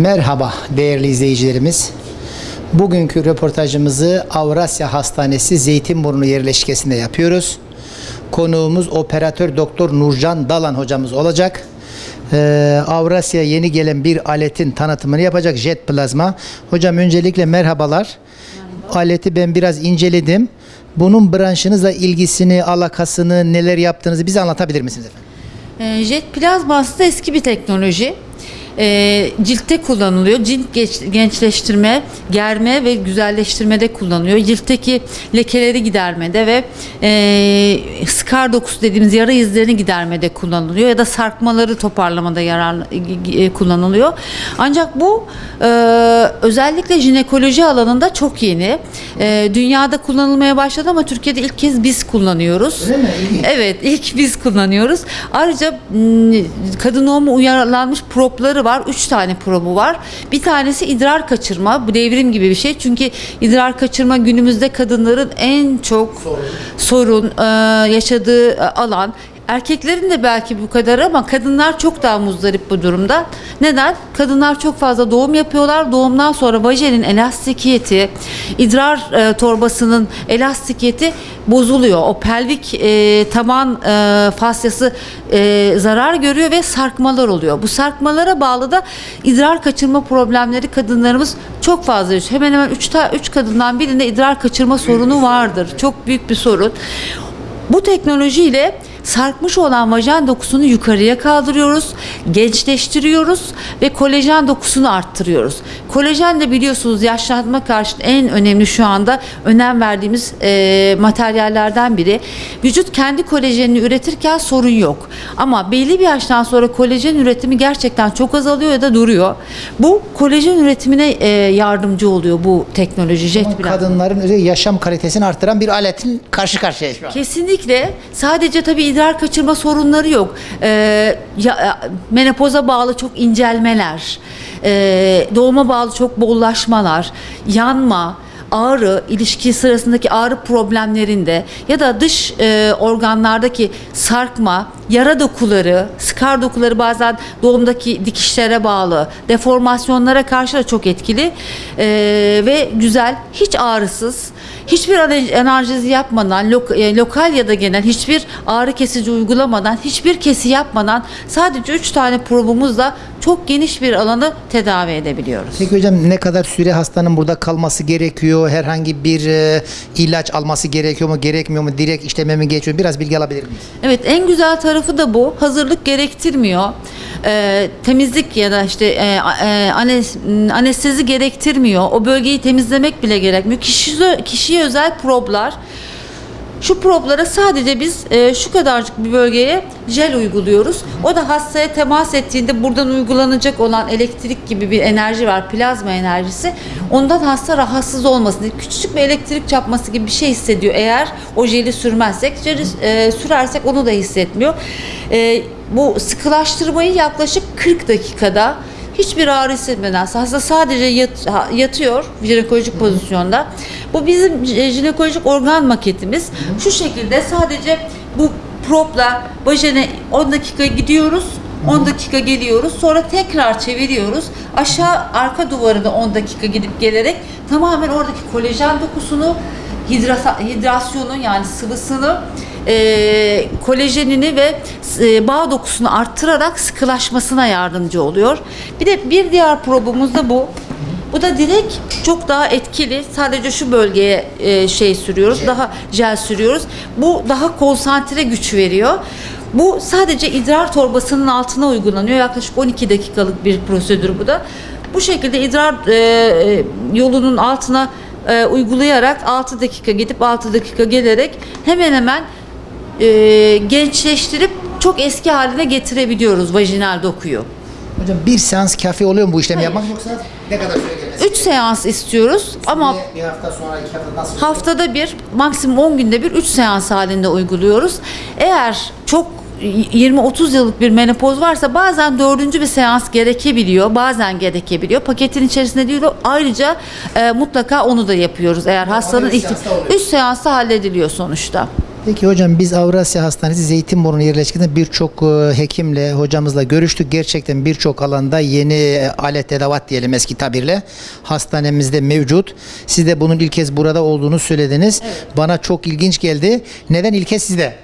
Merhaba değerli izleyicilerimiz. Bugünkü röportajımızı Avrasya Hastanesi Zeytinburnu yerleşkesinde yapıyoruz. Konuğumuz operatör doktor Nurcan Dalan hocamız olacak. Ee, Avrasya yeni gelen bir aletin tanıtımını yapacak jet plazma. Hocam öncelikle merhabalar. Aleti ben biraz inceledim. Bunun branşınızla ilgisini, alakasını, neler yaptığınızı bize anlatabilir misiniz efendim? Ee, Jet plazma aslında eski bir teknoloji. Ee, ciltte kullanılıyor. Cilt geç- gençleştirme, germe ve güzelleştirmede kullanılıyor. Ciltteki lekeleri gidermede ve e, skar dokusu dediğimiz yara izlerini gidermede kullanılıyor ya da sarkmaları toparlamada yarar e, kullanılıyor. Ancak bu e, özellikle jinekoloji alanında çok yeni. E, dünyada kullanılmaya başladı ama Türkiye'de ilk kez biz kullanıyoruz. Öyle mi? İlginç. Evet ilk biz kullanıyoruz. Ayrıca kadın doğumu uyarlanmış propları var. Üç tane probu var. Bir tanesi idrar kaçırma. Bu devrim gibi bir şey. Çünkü idrar kaçırma günümüzde kadınların en çok sorun, e, yaşadığı e, alan. Erkeklerin de belki bu kadar ama kadınlar çok daha muzdarip bu durumda. Neden? Kadınlar çok fazla doğum yapıyorlar. Doğumdan sonra vajenin elastikiyeti, idrar e, torbasının elastikiyeti bozuluyor. O pelvik e, taban e, fasyası e, zarar görüyor ve sarkmalar oluyor. Bu sarkmalara bağlı da idrar kaçırma problemleri kadınlarımız çok fazla yaşıyor. Hemen hemen 3 üç kadından birinde idrar kaçırma sorunu vardır. Çok büyük bir sorun. Bu teknolojiyle sarkmış olan vajen dokusunu yukarıya kaldırıyoruz, gençleştiriyoruz ve kolajen dokusunu arttırıyoruz. Kolajen de biliyorsunuz yaşlanma karşı en önemli şu anda önem verdiğimiz e, materyallerden biri. Vücut kendi kolajenini üretirken sorun yok. Ama belli bir yaştan sonra kolajen üretimi gerçekten çok azalıyor ya da duruyor. Bu kolajen üretimine e, yardımcı oluyor bu teknoloji jet Ama kadınların yaşam kalitesini arttıran bir aletin karşı şu an. Kesinlikle. Sadece tabii idrar kaçırma sorunları yok. Ee, ya, menopoza bağlı çok incelmeler, ee, doğuma bağlı çok bollaşmalar, yanma, ağrı, ilişki sırasındaki ağrı problemlerinde ya da dış e, organlardaki sarkma, yara dokuları, skar dokuları bazen doğumdaki dikişlere bağlı, deformasyonlara karşı da çok etkili Ee, ve güzel, hiç ağrısız, hiçbir analjezi yapmadan, lok- e, lokal ya da genel hiçbir ağrı kesici uygulamadan, hiçbir kesi yapmadan sadece 3 tane probumuzla çok geniş bir alanı tedavi edebiliyoruz. Peki hocam ne kadar süre hastanın burada kalması gerekiyor? Herhangi bir e, ilaç alması gerekiyor mu, gerekmiyor mu? Direkt işleme mi geçiyor? Biraz bilgi alabilir miyiz? Evet en güzel tarafı da bu. Hazırlık gerektirmiyor. Ee, temizlik ya da işte e, e, anes, anestezi gerektirmiyor. O bölgeyi temizlemek bile gerekmiyor. Kişi, kişiye özel problar. Şu problara sadece biz e, şu kadarcık bir bölgeye jel uyguluyoruz. O da hastaya temas ettiğinde buradan uygulanacak olan elektrik gibi bir enerji var, plazma enerjisi. Ondan hasta rahatsız olmasın diye küçücük bir elektrik çarpması gibi bir şey hissediyor. Eğer o jeli sürmezsek, jeli e, sürersek onu da hissetmiyor. E, bu sıkılaştırmayı yaklaşık 40 dakikada hiçbir ağrı hissetmeden hasta sadece yat- yatıyor jinekolojik pozisyonda. Bu bizim j- jinekolojik organ maketimiz. Şu şekilde sadece bu propla vajene 10 dakika gidiyoruz. 10 dakika geliyoruz. Sonra tekrar çeviriyoruz. Aşağı arka duvarına 10 dakika gidip gelerek tamamen oradaki kolajen dokusunu hidrasa- hidrasyonu yani sıvısını e, kolajenini ve e, bağ dokusunu arttırarak sıkılaşmasına yardımcı oluyor. Bir de bir diğer probumuz da bu. Bu da direkt çok daha etkili. Sadece şu bölgeye e, şey sürüyoruz. Daha jel sürüyoruz. Bu daha konsantre güç veriyor. Bu sadece idrar torbasının altına uygulanıyor. Yaklaşık 12 dakikalık bir prosedür bu da. Bu şekilde idrar e, e, yolunun altına e, uygulayarak 6 dakika gidip 6 dakika gelerek hemen hemen e, gençleştirip çok eski haline getirebiliyoruz vajinal dokuyu. Hocam bir seans kafi oluyor mu bu işlemi Hayır. yapmak yoksa ne kadar süre gelmesi? 3 seans istiyoruz ama Bir hafta sonra, iki hafta nasıl? haftada bir, maksimum 10 günde bir 3 seans halinde uyguluyoruz. Eğer çok 20-30 yıllık bir menopoz varsa bazen dördüncü bir seans gerekebiliyor. Bazen gerekebiliyor. Paketin içerisinde değil o. Ayrıca e, mutlaka onu da yapıyoruz. Eğer hastanın üç ihti- seansta oluyor. üç seansta hallediliyor sonuçta. Peki hocam biz Avrasya Hastanesi Zeytinburnu yerleşkesinde birçok e, hekimle, hocamızla görüştük. Gerçekten birçok alanda yeni e, alet edevat diyelim eski tabirle hastanemizde mevcut. Siz de bunun ilk kez burada olduğunu söylediniz. Bana çok ilginç geldi. Neden ilk kez sizde?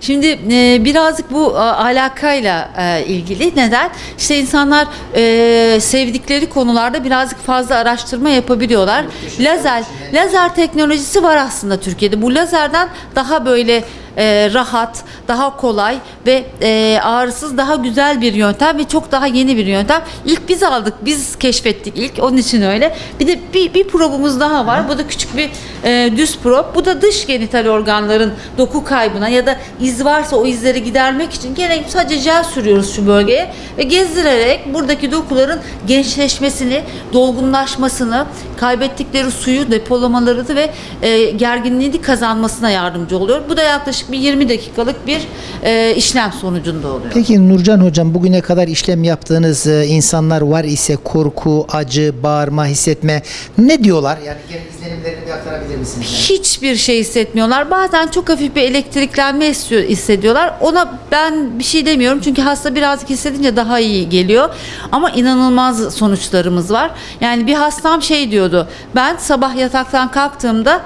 Şimdi e, birazcık bu a, alakayla e, ilgili. Neden? İşte insanlar e, sevdikleri konularda birazcık fazla araştırma yapabiliyorlar. Lazer, lazer teknolojisi var aslında Türkiye'de. Bu lazerden daha böyle e, rahat, daha kolay ve e, ağrısız daha güzel bir yöntem ve çok daha yeni bir yöntem. İlk biz aldık, biz keşfettik ilk. Onun için öyle. Bir de bir, bir probumuz daha var. Bu da küçük bir e, düz prob. Bu da dış genital organların doku kaybına ya da iz varsa o izleri gidermek için gene sadece jel sürüyoruz şu bölgeye ve gezdirerek buradaki dokuların gençleşmesini, dolgunlaşmasını, kaybettikleri suyu depolamaları ve e, gerginliğini kazanmasına yardımcı oluyor. Bu da yaklaşık bir 20 dakikalık bir e, işlem sonucunda oluyor. Peki Nurcan hocam bugüne kadar işlem yaptığınız e, insanlar var ise korku, acı, bağırma, hissetme ne diyorlar? Yani genel izlenimlerini bir aktarabilir misiniz? Hiçbir şey hissetmiyorlar. Bazen çok hafif bir elektriklenme hissediyorlar. Ona ben bir şey demiyorum çünkü hasta birazcık hissedince daha iyi geliyor. Ama inanılmaz sonuçlarımız var. Yani bir hastam şey diyordu. Ben sabah yataktan kalktığımda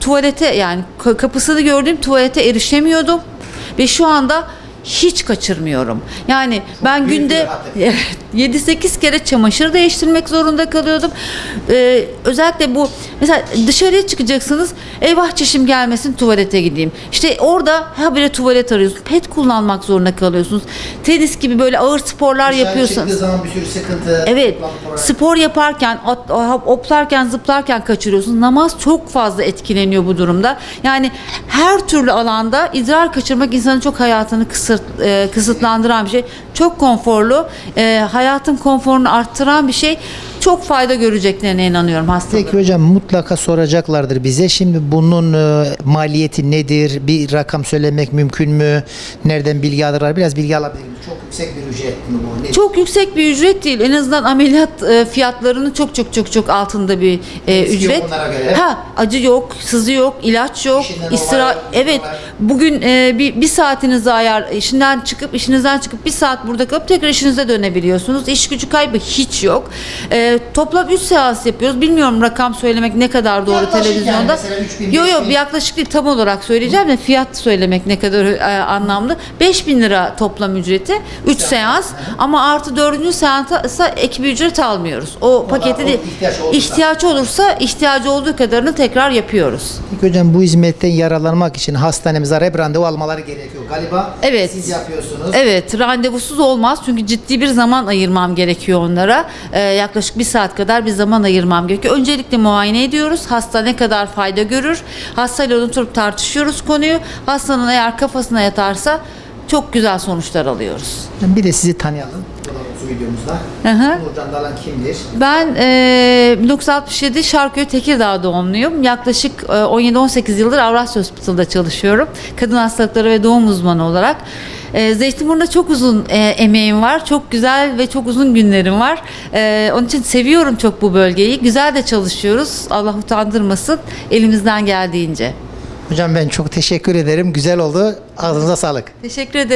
tuvalete yani ka- kapısını gördüğüm tuvalete erişemiyordum. Ve şu anda hiç kaçırmıyorum. Yani ben büyük günde bir rahatlık. 7-8 kere çamaşır değiştirmek zorunda kalıyordum. Ee, özellikle bu mesela dışarıya çıkacaksınız. Eyvah çişim gelmesin tuvalete gideyim. İşte orada habire tuvalet arıyorsunuz. Pet kullanmak zorunda kalıyorsunuz. Tenis gibi böyle ağır sporlar. Çıktığı zaman bir sürü sıkıntı. Evet. Spor yaparken, at- hoplarken, zıplarken kaçırıyorsunuz. Namaz çok fazla etkileniyor bu durumda. Yani her türlü alanda idrar kaçırmak insanın çok hayatını kısıt, e, kısıtlandıran bir şey. Çok konforlu, e, hayatın konforunu arttıran bir şey. Çok fayda göreceklerine inanıyorum hastaların. Peki hocam mutlaka soracaklardır bize. Şimdi bunun e, maliyeti nedir? Bir rakam söylemek mümkün mü? Nereden bilgi alırlar? Biraz bilgi alabilir miyim? Çok yüksek bir ücret mi bu? Nedir? Çok yüksek bir ücret değil. En azından ameliyat e, fiyatlarının çok çok çok çok altında bir e, Riski yok ücret. onlara göre. Ha, acı yok, sızı yok, ilaç yok, İşinden istira evet. olay. Bugün e, bir, bir saatinizi ayar işinden çıkıp işinizden çıkıp bir saat burada kalıp tekrar işinize dönebiliyorsunuz. İş gücü kaybı hiç yok. E, toplam 3 seans yapıyoruz. Bilmiyorum rakam söylemek ne kadar doğru Yaklaşık yani televizyonda. 3000, Yok yok 5000. yaklaşık değil tam olarak söyleyeceğim de fiyat söylemek ne kadar e, anlamlı. 5000 lira toplam ücreti 3 seans ama artı 4. seansa ek bir ücret almıyoruz. O paketi o de ihtiyaç olursa. ihtiyaç olursa ihtiyacı olduğu kadarını tekrar yapıyoruz. Peki hocam bu hizmetten yararlanmak için hastanemize arayıp randevu almaları gerekiyor galiba. Evet. Siz yapıyorsunuz. Evet randevusuz olmaz çünkü ciddi bir zaman ayırmam gerekiyor onlara. Ee, yaklaşık bir saat kadar bir zaman ayırmam gerekiyor. Öncelikle muayene ediyoruz. Hasta ne kadar fayda görür. Hastayla oturup tartışıyoruz konuyu. Hastanın eğer kafasına yatarsa çok güzel sonuçlar alıyoruz. Bir de sizi tanıyalım. Bu videomuzda. Hı hı. Nurcan Dalan kimdir? Ben e, 1967 Şarköy Tekirdağ doğumluyum. Yaklaşık e, 17-18 yıldır Avrasya Hospital'da çalışıyorum. Kadın hastalıkları ve doğum uzmanı olarak. E, Zeytinburnu'nda çok uzun e, emeğim var. Çok güzel ve çok uzun günlerim var. E, onun için seviyorum çok bu bölgeyi. Güzel de çalışıyoruz. Allah utandırmasın elimizden geldiğince. Hocam ben çok teşekkür ederim. Güzel oldu. Ağzınıza sağlık. Teşekkür ederim.